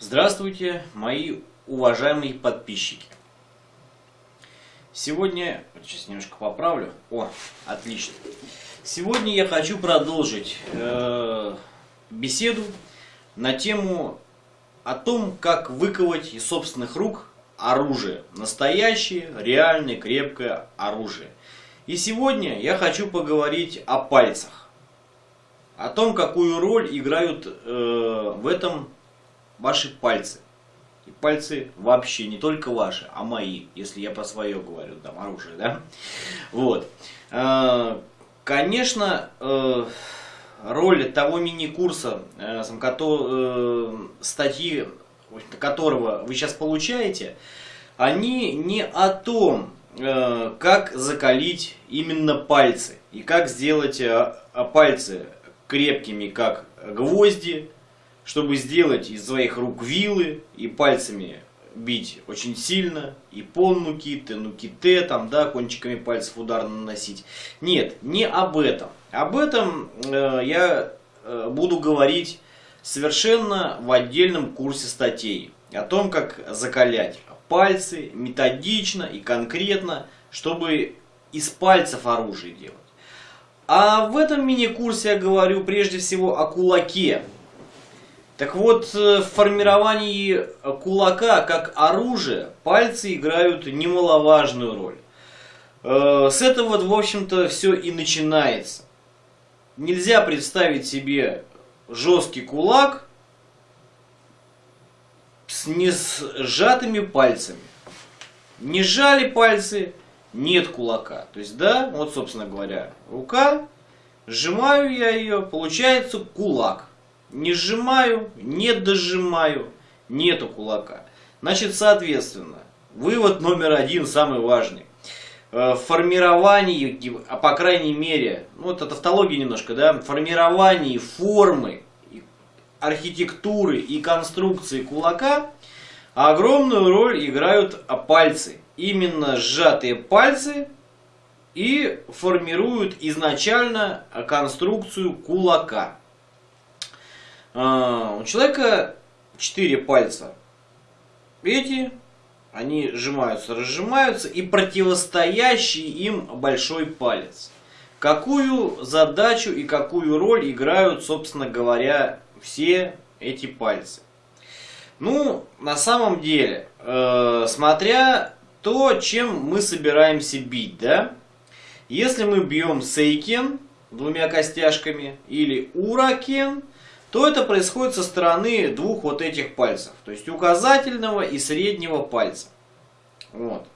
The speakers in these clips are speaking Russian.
Здравствуйте, мои уважаемые подписчики. Сегодня, сейчас немножко поправлю. О, отлично. Сегодня я хочу продолжить э, беседу на тему о том, как выковать из собственных рук оружие. Настоящее, реальное, крепкое оружие. И сегодня я хочу поговорить о пальцах. О том, какую роль играют э, в этом ваши пальцы. И пальцы вообще не только ваши, а мои, если я про свое говорю, там, оружие, да? Вот. Э, конечно, э, роль того мини-курса, э, статьи, которого вы сейчас получаете, они не о том, как закалить именно пальцы и как сделать пальцы крепкими, как гвозди, чтобы сделать из своих рук вилы и пальцами бить очень сильно, и пол нукиты, нуките, там, да, кончиками пальцев удар наносить. Нет, не об этом. Об этом э, я э, буду говорить совершенно в отдельном курсе статей. О том, как закалять пальцы методично и конкретно, чтобы из пальцев оружие делать. А в этом мини-курсе я говорю прежде всего о кулаке, так вот, э, в формировании кулака как оружия пальцы играют немаловажную роль. Э, с этого, в общем-то, все и начинается. Нельзя представить себе жесткий кулак с не сжатыми пальцами. Не сжали пальцы, нет кулака. То есть, да, вот, собственно говоря, рука, сжимаю я ее, получается кулак. Не сжимаю, не дожимаю, нету кулака. Значит, соответственно, вывод номер один, самый важный. Э, в формировании, а по крайней мере, ну это тавтология немножко, да, формировании формы, архитектуры и конструкции кулака огромную роль играют пальцы. Именно сжатые пальцы и формируют изначально конструкцию кулака. А, у человека четыре пальца. Эти, они сжимаются, разжимаются, и противостоящий им большой палец. Какую задачу и какую роль играют, собственно говоря, все эти пальцы? Ну, на самом деле, э, смотря то, чем мы собираемся бить, да? Если мы бьем сейкен двумя костяшками или уракен, то это происходит со стороны двух вот этих пальцев. То есть указательного и среднего пальца. Вот.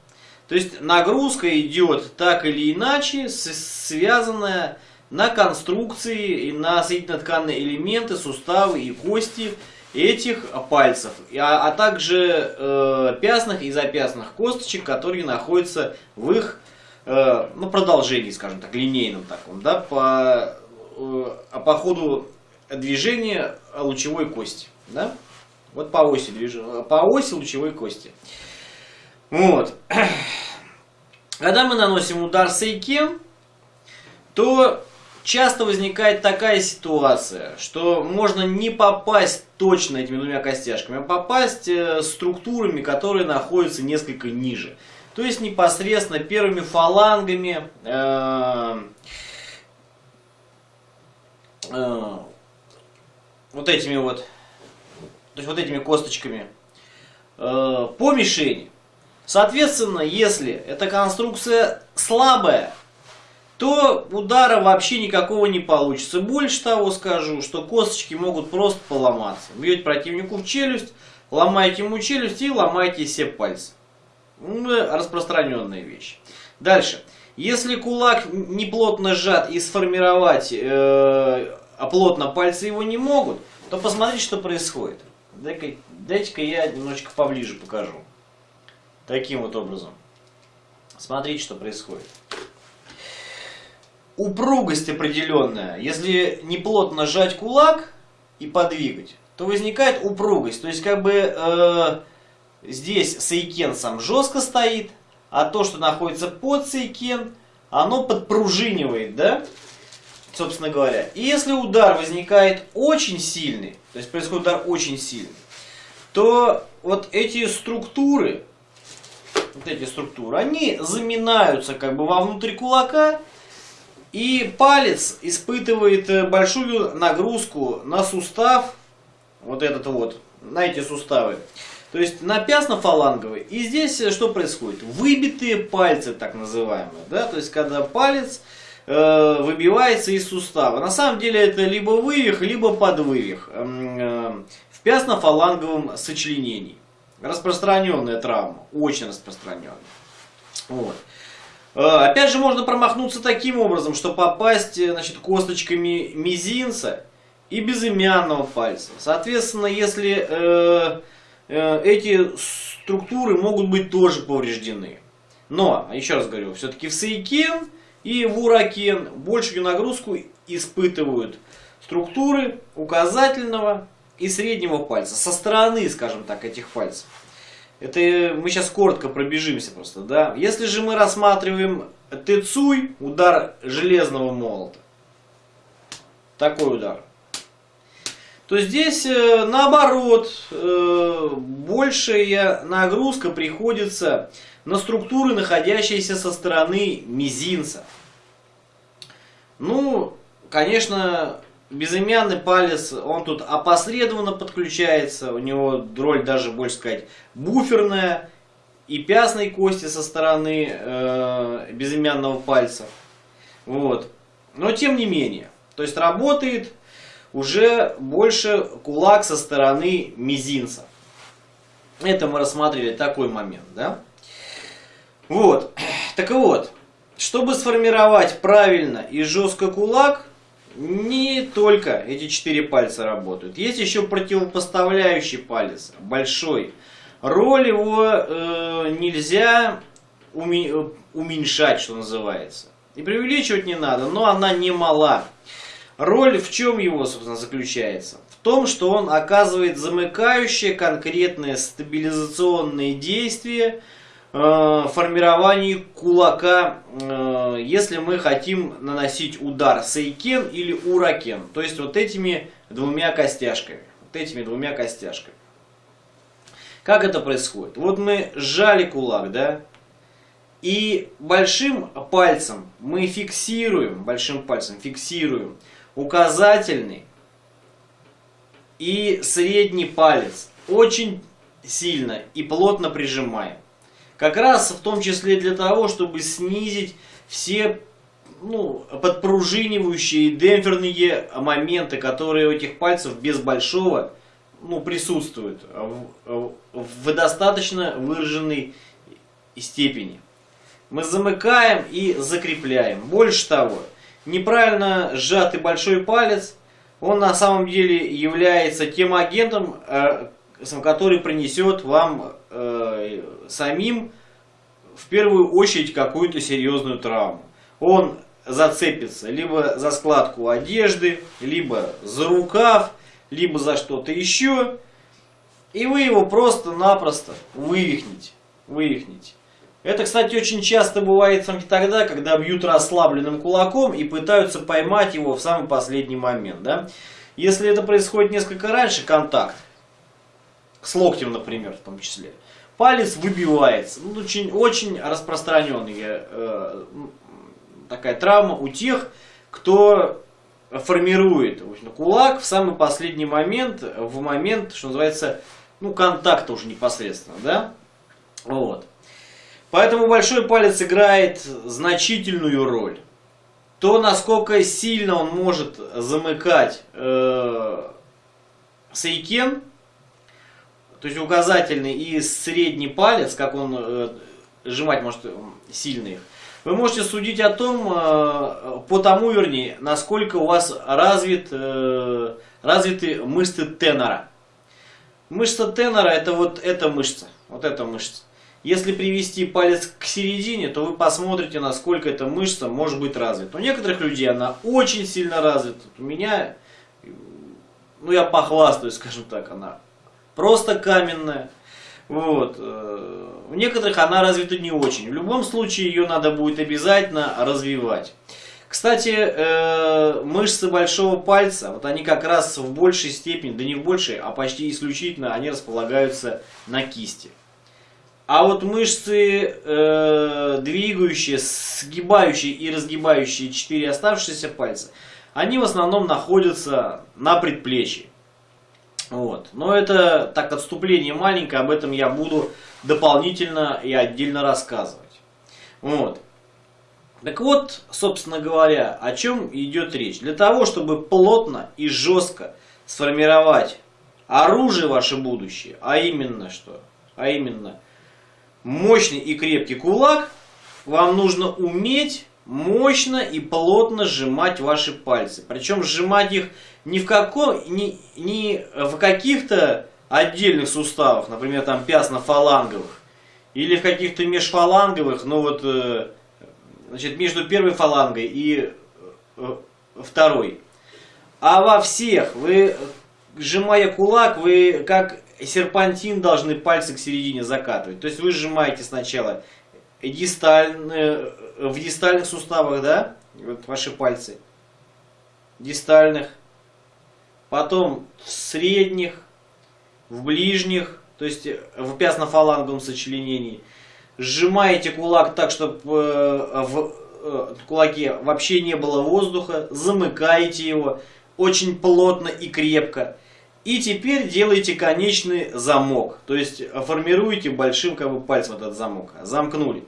То есть нагрузка идет так или иначе, связанная на конструкции и на соединительно-тканные элементы, суставы и кости этих пальцев, а, а также э, пястных и запястных косточек, которые находятся в их э, ну, продолжении, скажем так, линейном таком, да, по, э, по ходу движение лучевой кости. Да? Вот по оси, движения, по оси лучевой кости. Вот. Когда мы наносим удар сейкен, то часто возникает такая ситуация, что можно не попасть точно этими двумя костяшками, а попасть э, структурами, которые находятся несколько ниже. То есть непосредственно первыми фалангами, э, э, вот этими вот, то есть вот этими косточками э, по мишени. Соответственно, если эта конструкция слабая, то удара вообще никакого не получится. Больше того скажу, что косточки могут просто поломаться. Бьете противнику в челюсть, ломаете ему челюсть и ломаете все пальцы. Ну, распространенная вещь. Дальше. Если кулак не плотно сжат и сформировать э, а плотно пальцы его не могут, то посмотрите, что происходит. Дайте-ка я немножечко поближе покажу. Таким вот образом. Смотрите, что происходит. Упругость определенная. Если не плотно сжать кулак и подвигать, то возникает упругость. То есть, как бы э, здесь сейкен сам жестко стоит, а то, что находится под сейкен, оно подпружинивает, да? Собственно говоря. И если удар возникает очень сильный, то есть происходит удар очень сильный, то вот эти структуры, вот эти структуры, они заминаются как бы вовнутрь кулака, и палец испытывает э, большую нагрузку на сустав, вот этот вот, на эти суставы. То есть на пясно-фаланговый. И здесь э, что происходит? Выбитые пальцы, так называемые. Да? То есть когда палец э, выбивается из сустава. На самом деле это либо вывих, либо подвывих. Э, э, в пясно-фаланговом сочленении. Распространенная травма. Очень распространенная. Вот. Э, опять же, можно промахнуться таким образом, что попасть значит, косточками мизинца и безымянного пальца. Соответственно, если э, э, эти структуры могут быть тоже повреждены. Но, еще раз говорю, все-таки в Сейкен и в Уракен большую нагрузку испытывают структуры указательного и среднего пальца. Со стороны, скажем так, этих пальцев. Это мы сейчас коротко пробежимся просто, да. Если же мы рассматриваем тецуй, удар железного молота, такой удар, то здесь э, наоборот э, большая нагрузка приходится на структуры, находящиеся со стороны мизинца. Ну, конечно, безымянный палец, он тут опосредованно подключается, у него роль даже, больше сказать, буферная и пястной кости со стороны э, безымянного пальца. Вот. Но тем не менее, то есть работает уже больше кулак со стороны мизинца. Это мы рассмотрели такой момент, да? Вот. Так вот, чтобы сформировать правильно и жестко кулак, не только эти четыре пальца работают. Есть еще противопоставляющий палец, большой. Роль его э, нельзя уме уменьшать, что называется. И преувеличивать не надо, но она не мала. Роль в чем его, собственно, заключается? В том, что он оказывает замыкающее конкретное стабилизационное действие Э, формировании кулака, э, если мы хотим наносить удар сейкен или уракен. То есть вот этими двумя костяшками. Вот этими двумя костяшками. Как это происходит? Вот мы сжали кулак, да? И большим пальцем мы фиксируем, большим пальцем фиксируем указательный и средний палец. Очень сильно и плотно прижимаем. Как раз в том числе для того, чтобы снизить все ну, подпружинивающие демпферные моменты, которые у этих пальцев без большого ну, присутствуют в, в достаточно выраженной степени. Мы замыкаем и закрепляем. Больше того, неправильно сжатый большой палец, он на самом деле является тем агентом, э, который принесет вам э, самим в первую очередь какую-то серьезную травму. Он зацепится либо за складку одежды, либо за рукав, либо за что-то еще. И вы его просто-напросто вывихнете. вывихнете. Это, кстати, очень часто бывает тогда, когда бьют расслабленным кулаком и пытаются поймать его в самый последний момент. Да? Если это происходит несколько раньше, контакт, с локтем, например, в том числе, палец выбивается. Ну, очень, очень распространенная э, такая травма у тех, кто формирует общем, кулак в самый последний момент, в момент, что называется, ну, контакта уже непосредственно, да? Вот. Поэтому большой палец играет значительную роль. То, насколько сильно он может замыкать э, сейкен, то есть указательный и средний палец, как он э, сжимать может сильно их, вы можете судить о том, э, по тому, вернее, насколько у вас развит, э, развиты мышцы тенора. Мышца тенора это вот эта мышца, вот эта мышца. Если привести палец к середине, то вы посмотрите, насколько эта мышца может быть развита. У некоторых людей она очень сильно развита. У меня, ну я похвастаюсь, скажем так, она просто каменная. Вот. Э, у некоторых она развита не очень. В любом случае ее надо будет обязательно развивать. Кстати, э, мышцы большого пальца, вот они как раз в большей степени, да не в большей, а почти исключительно, они располагаются на кисти. А вот мышцы, э, двигающие, сгибающие и разгибающие четыре оставшиеся пальца, они в основном находятся на предплечье. Вот. Но это так отступление маленькое, об этом я буду дополнительно и отдельно рассказывать. Вот. Так вот, собственно говоря, о чем идет речь. Для того, чтобы плотно и жестко сформировать оружие ваше будущее, а именно что? А именно мощный и крепкий кулак, вам нужно уметь мощно и плотно сжимать ваши пальцы. Причем сжимать их не в, каком, не, не в каких-то отдельных суставах, например, там пясно-фаланговых, или в каких-то межфаланговых, ну вот, э, значит, между первой фалангой и э, второй. А во всех, вы, сжимая кулак, вы как серпантин должны пальцы к середине закатывать. То есть вы сжимаете сначала дистальные, в дистальных суставах, да, вот ваши пальцы, дистальных, потом в средних, в ближних, то есть в пясно-фаланговом сочленении. Сжимаете кулак так, чтобы э, в э, кулаке вообще не было воздуха, замыкаете его очень плотно и крепко. И теперь делаете конечный замок, то есть формируете большим как бы, пальцем этот замок. Замкнули.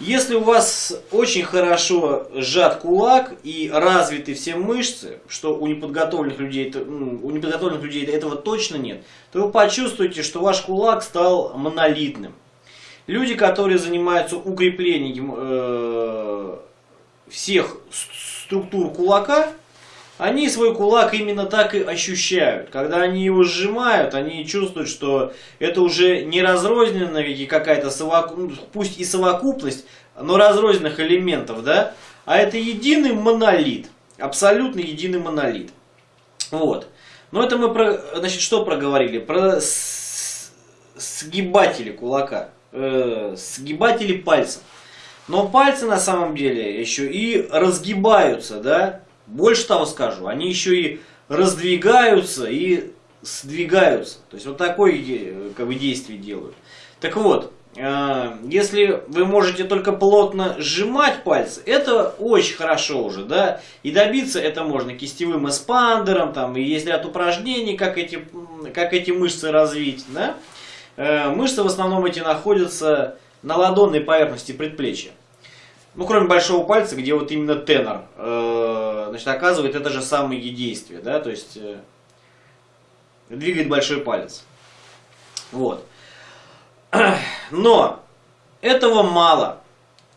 Если у вас очень хорошо сжат кулак и развиты все мышцы, что у неподготовленных людей, ну, у неподготовленных людей этого точно нет, то вы почувствуете, что ваш кулак стал монолитным. Люди, которые занимаются укреплением э, всех структур кулака, они свой кулак именно так и ощущают. Когда они его сжимают, они чувствуют, что это уже не разрозненная какая-то, совоку... Ну, пусть и совокупность, но разрозненных элементов, да, а это единый монолит, абсолютно единый монолит. Вот. Но это мы про, значит, что проговорили? Про сгибатели кулака, э, сгибатели пальцев. Но пальцы на самом деле еще и разгибаются, да, больше того скажу, они еще и раздвигаются и сдвигаются. То есть вот такое э, как бы, действие делают. Так вот, э, если вы можете только плотно сжимать пальцы, это очень хорошо уже, да, и добиться это можно кистевым эспандером, там, и есть ряд упражнений, как эти, как эти мышцы развить, да. Э, мышцы в основном эти находятся на ладонной поверхности предплечья. Ну, кроме большого пальца, где вот именно тенор, э, значит, оказывает это же самое действие, да, то есть э, двигает большой палец. Вот. Но этого мало.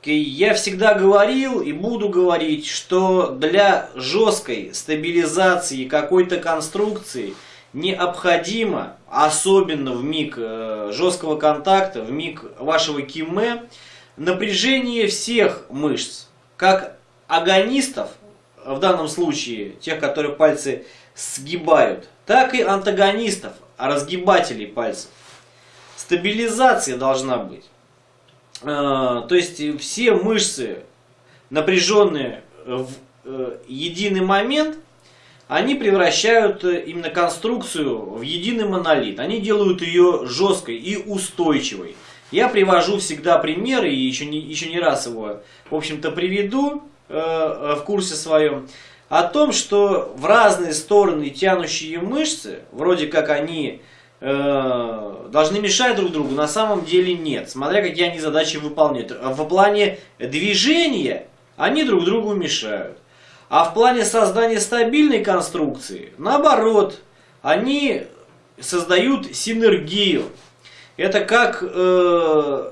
Я всегда говорил и буду говорить, что для жесткой стабилизации какой-то конструкции необходимо, особенно в миг э, жесткого контакта, в миг вашего киме, напряжение всех мышц, как агонистов, в данном случае тех, которые пальцы сгибают, так и антагонистов, разгибателей пальцев. Стабилизация должна быть. А, то есть все мышцы, напряженные в э, единый момент, они превращают именно конструкцию в единый монолит. Они делают ее жесткой и устойчивой. Я привожу всегда примеры, и еще не, еще не раз его, в общем-то, приведу э, в курсе своем, о том, что в разные стороны тянущие мышцы, вроде как они э, должны мешать друг другу, на самом деле нет, смотря какие они задачи выполняют. В плане движения они друг другу мешают. А в плане создания стабильной конструкции, наоборот, они создают синергию. Это как э,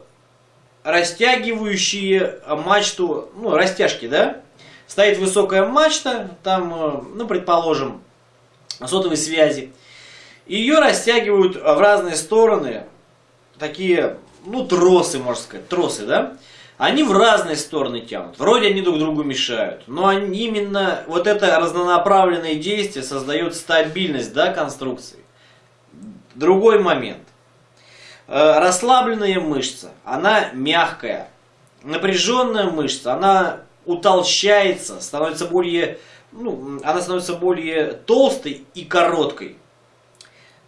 растягивающие мачту, ну, растяжки, да? Стоит высокая мачта, там, э, ну, предположим, сотовой связи. Ее растягивают в разные стороны, такие, ну, тросы, можно сказать, тросы, да? Они в разные стороны тянут. Вроде они друг другу мешают. Но они, именно вот это разнонаправленное действие создает стабильность, да, конструкции. Другой момент. Э, расслабленная мышца, она мягкая. Напряженная мышца, она утолщается, становится более, ну, она становится более толстой и короткой.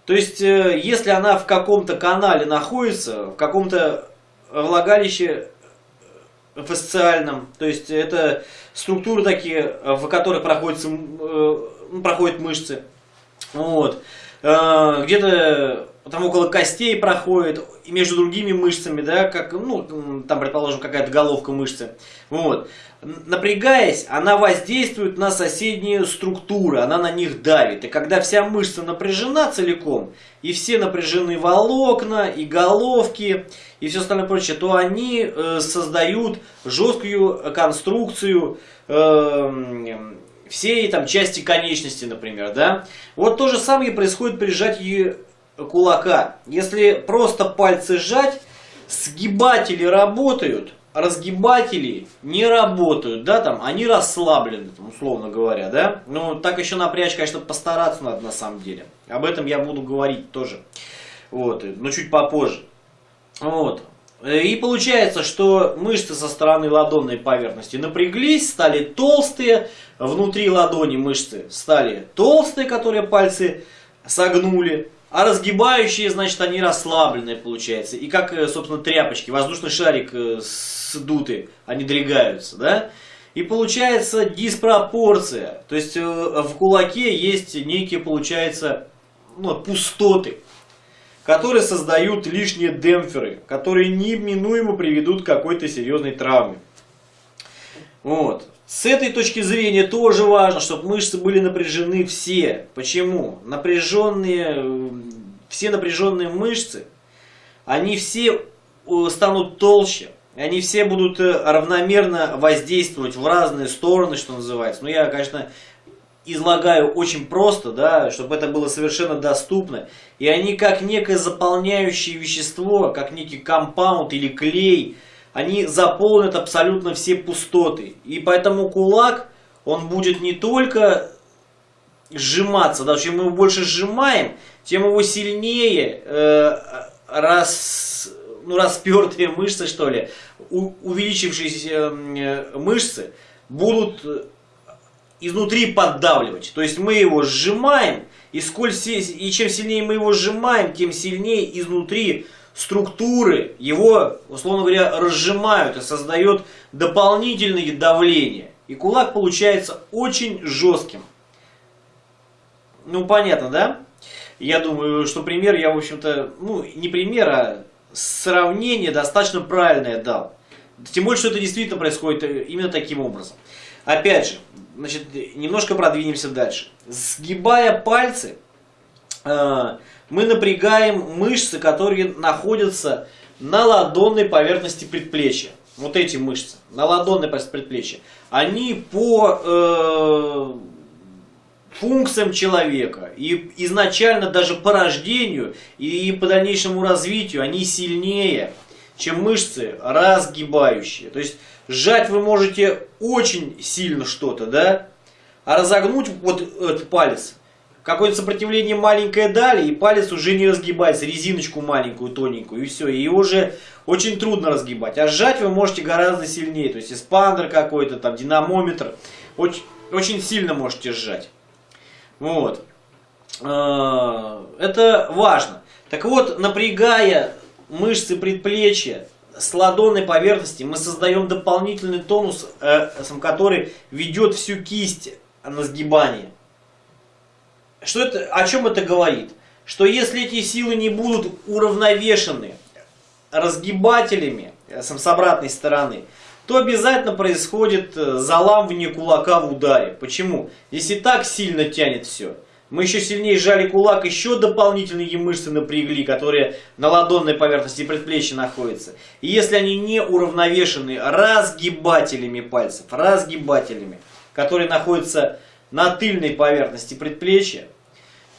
То есть, э, если она в каком-то канале находится, в каком-то влагалище э, фасциальном, то есть это структуры такие, в которых проходят, проходят мышцы, вот, где-то там около костей проходит, и между другими мышцами, да, как, ну, там, предположим, какая-то головка мышцы, вот, напрягаясь, она воздействует на соседние структуры, она на них давит. И когда вся мышца напряжена целиком, и все напряжены волокна, и головки, и все остальное прочее, то они э, создают жесткую конструкцию э, всей там части конечности, например, да. Вот то же самое происходит при сжатии кулака. Если просто пальцы сжать, сгибатели работают, разгибатели не работают, да, там, они расслаблены, там, условно говоря, да. Ну, так еще напрячь, конечно, постараться надо на самом деле. Об этом я буду говорить тоже, вот, но чуть попозже. Вот. И получается, что мышцы со стороны ладонной поверхности напряглись, стали толстые, внутри ладони мышцы стали толстые, которые пальцы согнули, а разгибающие, значит, они расслабленные, получается. И как, э, собственно, тряпочки, воздушный шарик э, сдутый, они дрягаются, да? И получается диспропорция. То есть э, в кулаке есть некие, получается, ну, пустоты, которые создают лишние демпферы, которые неминуемо приведут к какой-то серьезной травме. Вот. С этой точки зрения тоже важно, чтобы мышцы были напряжены все. Почему? Напряженные, все напряженные мышцы, они все э, станут толще, они все будут э, равномерно воздействовать в разные стороны, что называется. Но ну, я, конечно, излагаю очень просто, да, чтобы это было совершенно доступно. И они как некое заполняющее вещество, как некий компаунд или клей – они заполнят абсолютно все пустоты. И поэтому кулак, он будет не только сжиматься, да, чем мы его больше сжимаем, тем его сильнее э, рас, ну, распертые мышцы, что ли, у, увеличившиеся э, мышцы будут изнутри поддавливать. То есть мы его сжимаем, и, сколь, и чем сильнее мы его сжимаем, тем сильнее изнутри структуры его, условно говоря, разжимают и создает дополнительное давление. И кулак получается очень жестким. Ну, понятно, да? Я думаю, что пример я, в общем-то, ну, не пример, а сравнение достаточно правильное дал. Тем более, что это действительно происходит именно таким образом. Опять же, значит, немножко продвинемся дальше. Сгибая пальцы, э, мы напрягаем мышцы, которые находятся на ладонной поверхности предплечья. Вот эти мышцы, на ладонной поверхности предплечья. Они по э, функциям человека и изначально даже по рождению и по дальнейшему развитию они сильнее, чем мышцы разгибающие. То есть сжать вы можете очень сильно что-то, да? А разогнуть вот этот палец какое-то сопротивление маленькое дали, и палец уже не разгибается, резиночку маленькую, тоненькую, и все, и уже очень трудно разгибать. А сжать вы можете гораздо сильнее, то есть эспандер какой-то, там, динамометр, очень, очень сильно можете сжать. Вот. А, это важно. Так вот, напрягая мышцы предплечья с ладонной поверхности, мы создаем дополнительный тонус, э, который ведет всю кисть на сгибание. Что это, о чем это говорит? Что если эти силы не будут уравновешены разгибателями э, с обратной стороны, то обязательно происходит э, заламывание кулака в ударе. Почему? Если так сильно тянет все. Мы еще сильнее сжали кулак, еще дополнительные мышцы напрягли, которые на ладонной поверхности предплечья находятся. И если они не уравновешены разгибателями пальцев, разгибателями, которые находятся на тыльной поверхности предплечья,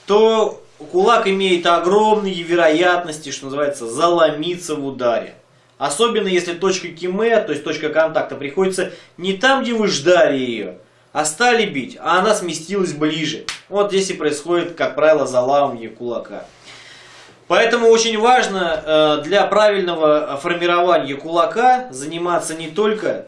то кулак имеет огромные вероятности, что называется, заломиться в ударе. Особенно если точка киме, то есть точка контакта, приходится не там, где вы ждали ее, а стали бить, а она сместилась ближе. Вот здесь и происходит, как правило, заламывание кулака. Поэтому очень важно э, для правильного формирования кулака заниматься не только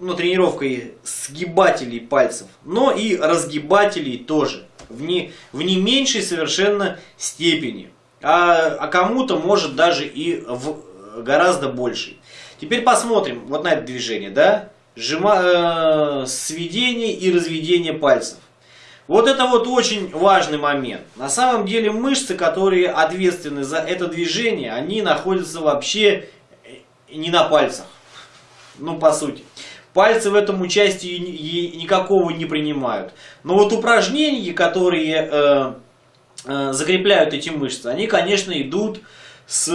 ну, тренировкой сгибателей пальцев, но и разгибателей тоже в не, в не меньшей совершенно степени. А, а кому-то может даже и в гораздо большей. Теперь посмотрим вот на это движение, да? Сжима, э, сведение и разведение пальцев. Вот это вот очень важный момент. На самом деле мышцы, которые ответственны за это движение, они находятся вообще не на пальцах. Ну, по сути. Пальцы в этом участии никакого не принимают. Но вот упражнения, которые э, э, закрепляют эти мышцы, они, конечно, идут с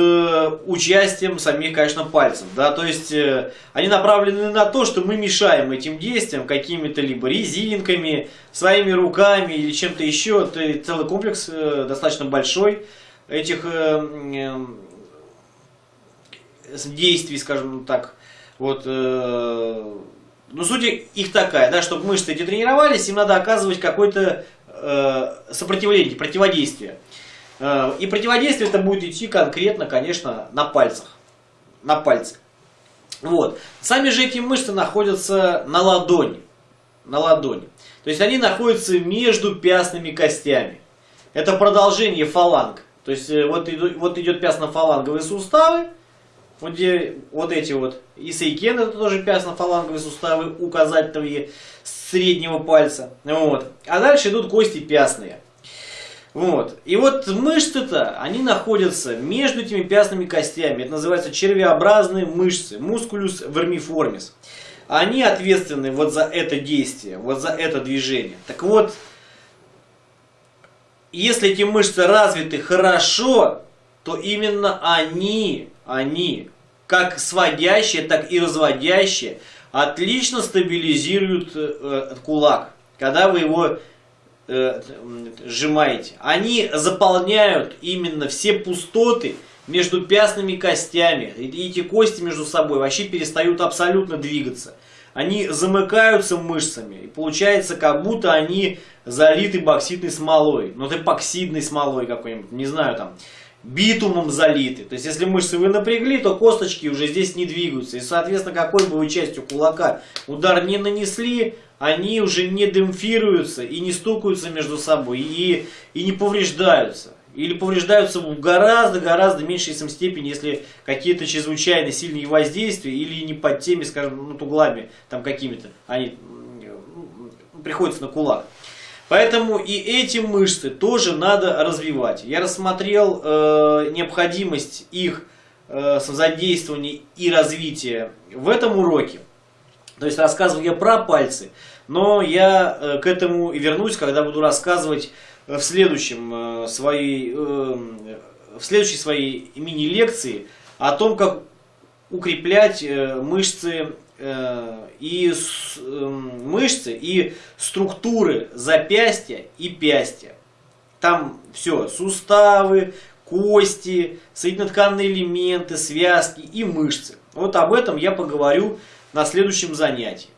участием самих, конечно, пальцев. Да? То есть э, они направлены на то, что мы мешаем этим действиям какими-то либо резинками, своими руками или чем-то еще. Это целый комплекс э, достаточно большой этих э, э, действий, скажем так. Вот, э, ну, суть их такая, да, чтобы мышцы эти тренировались, им надо оказывать какое-то э, сопротивление, противодействие. Э, и противодействие это будет идти конкретно, конечно, на пальцах. На пальце. Вот. Сами же эти мышцы находятся на ладони. На ладони. То есть они находятся между пястными костями. Это продолжение фаланг. То есть э, вот, вот идет пястно-фаланговые суставы. Вот, где, вот эти вот. И это тоже пястно-фаланговые суставы указательные среднего пальца. Вот. А дальше идут кости пястные. Вот. И вот мышцы-то, они находятся между этими пястными костями. Это называется червеобразные мышцы, мускулюс вермиформис. Они ответственны вот за это действие, вот за это движение. Так вот, если эти мышцы развиты хорошо, то именно они, они, как сводящие, так и разводящие, отлично стабилизируют э, кулак, когда вы его э, сжимаете, они заполняют именно все пустоты между пястными костями. И эти кости между собой вообще перестают абсолютно двигаться. Они замыкаются мышцами. И получается, как будто они залиты бокситной смолой. Ну, это эпоксидной смолой какой-нибудь, не знаю, там, битумом залиты. То есть, если мышцы вы напрягли, то косточки уже здесь не двигаются. И, соответственно, какой бы вы частью кулака удар не нанесли, они уже не демпфируются и не стукаются между собой, и, и не повреждаются. Или повреждаются в гораздо-гораздо меньшей степени, если какие-то чрезвычайно сильные воздействия, или не под теми, скажем, ну, углами там какими-то, они приходятся на кулак. Поэтому и эти мышцы тоже надо развивать. Я рассмотрел э, необходимость их э, задействования и развития в этом уроке. То есть рассказываю я про пальцы, но я э, к этому и вернусь, когда буду рассказывать э, в следующем э, своей, в следующей своей мини-лекции о том, как укреплять мышцы и мышцы и структуры запястья и пястья. Там все, суставы, кости, соединительные элементы, связки и мышцы. Вот об этом я поговорю на следующем занятии.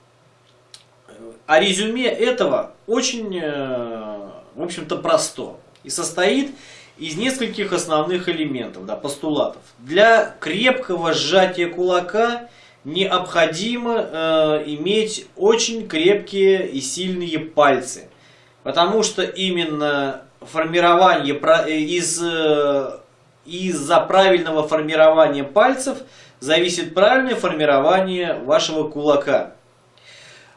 А резюме этого очень, э, в общем-то, просто и состоит из нескольких основных элементов, да, постулатов. Для крепкого сжатия кулака необходимо э, иметь очень крепкие и сильные пальцы, потому что именно формирование э, из э, из-за правильного формирования пальцев зависит правильное формирование вашего кулака.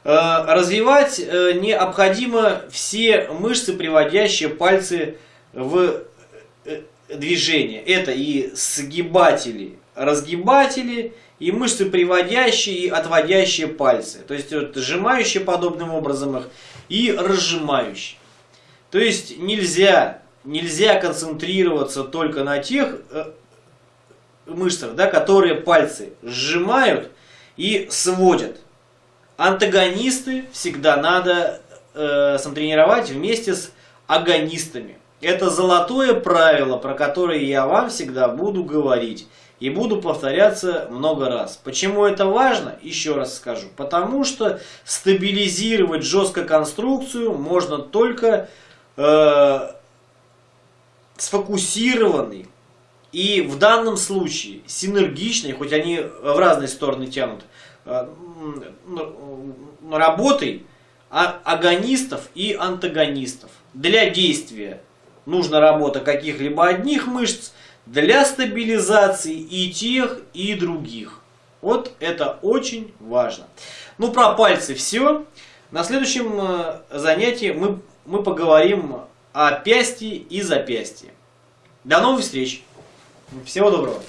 Э, развивать необходимо все мышцы, приводящие пальцы в движение. Это и сгибатели, разгибатели, и мышцы, приводящие и отводящие пальцы. То есть вот, сжимающие подобным образом их и разжимающие. То есть нельзя, нельзя концентрироваться только на тех мышцах, да, которые пальцы сжимают и сводят. Антагонисты всегда надо э, тренировать вместе с агонистами. Это золотое правило, про которое я вам всегда буду говорить. И буду повторяться много раз. Почему это важно? Еще раз скажу. Потому что стабилизировать жестко конструкцию можно только э, сфокусированный и в данном случае синергичный, хоть они в разные стороны тянут, э, работой а, агонистов и антагонистов. Для действия нужна работа каких-либо одних мышц, для стабилизации и тех, и других. Вот это очень важно. Ну, про пальцы все. На следующем э, занятии мы, мы поговорим о пясти и запястье. До новых встреч. Всего доброго.